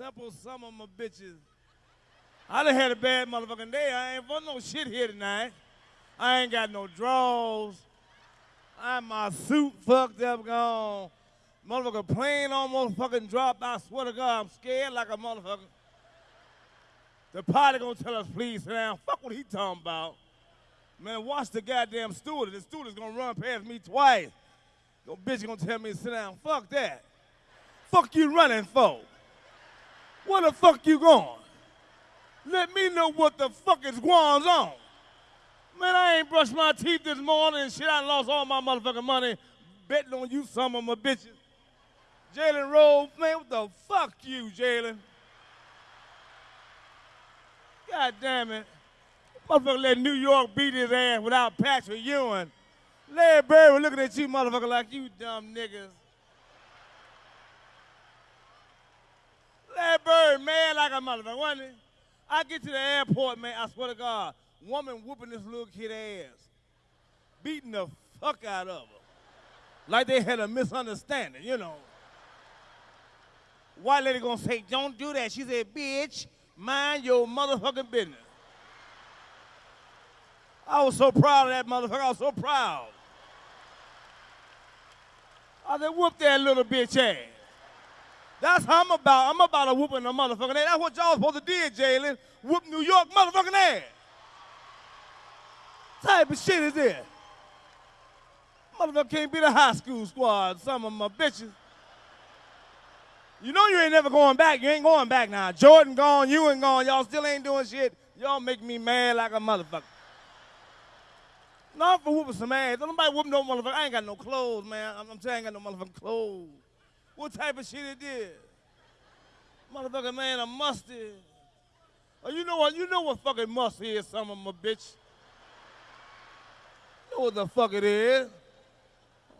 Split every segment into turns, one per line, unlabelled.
simple some of my bitches. I done had a bad motherfucking day. I ain't for no shit here tonight. I ain't got no draws. I'm my suit fucked up gone. Motherfucker plane almost fucking dropped. I swear to God, I'm scared like a motherfucker. The pilot gonna tell us, please sit down. Fuck what he talking about. Man, watch the goddamn steward. The steward is gonna run past me twice. Yo, bitch gonna tell me to sit down. Fuck that. Fuck you running for? Where the fuck you going? Let me know what the fuck is going on. Man, I ain't brushed my teeth this morning and shit. I lost all my motherfucking money betting on you some of my bitches. Jalen Rose, man, what the fuck you, Jalen? God damn it. Motherfucker let New York beat his ass without Patrick Ewing. Larry Bird was looking at you, motherfucker, like you dumb niggas. Larry Bird, man, wasn't he? I get to the airport, man, I swear to God, woman whooping this little kid ass, beating the fuck out of her. Like they had a misunderstanding, you know. White lady gonna say, don't do that. She said, bitch, mind your motherfucking business. I was so proud of that motherfucker. I was so proud. I said, whoop that little bitch ass. That's how I'm about. I'm about a whooping a motherfucking ass. That's what y'all supposed to do, Jalen. Whoop New York motherfucking ass. type of shit is this? Motherfucker can't be the high school squad. Some of my bitches. You know you ain't never going back. You ain't going back now. Jordan gone, you ain't gone. Y'all still ain't doing shit. Y'all make me mad like a motherfucker. Not for whooping some ass. Don't nobody whoop no motherfucker. I ain't got no clothes, man. I'm, I'm telling you, I ain't got no motherfucking clothes. What type of shit it is? Motherfucker, man, a mustard. Oh, you know what? You know what fucking must is, some of my bitch. You know what the fuck it is.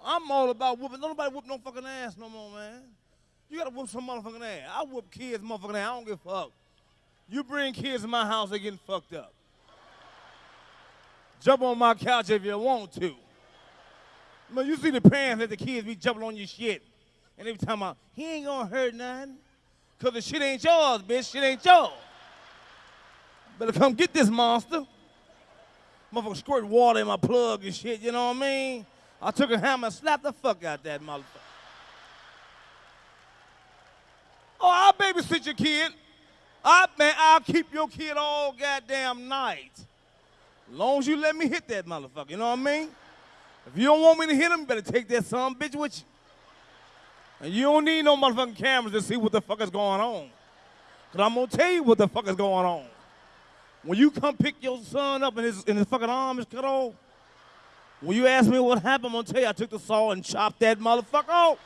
I'm all about whooping. Don't nobody whoop no fucking ass no more, man. You gotta whoop some motherfucking ass. I whoop kids motherfucking ass. I don't give a fuck. You bring kids in my house, they getting fucked up. Jump on my couch if you want to. Man, you see the parents that the kids be jumping on your shit. And they be talking about, he ain't gonna hurt nothing. Cause the shit ain't yours, bitch. Shit ain't yours. Better come get this monster. Motherfucker squirt water in my plug and shit, you know what I mean? I took a hammer and slapped the fuck out that motherfucker. Oh, I'll babysit your kid. I, man, I'll keep your kid all goddamn night. Long as you let me hit that motherfucker, you know what I mean? If you don't want me to hit him, better take that son bitch with you. And you don't need no motherfucking cameras to see what the fuck is going on. Cause I'm gonna tell you what the fuck is going on. When you come pick your son up and his, and his fucking arm is cut off, when you ask me what happened, I'm gonna tell you I took the saw and chopped that motherfucker off.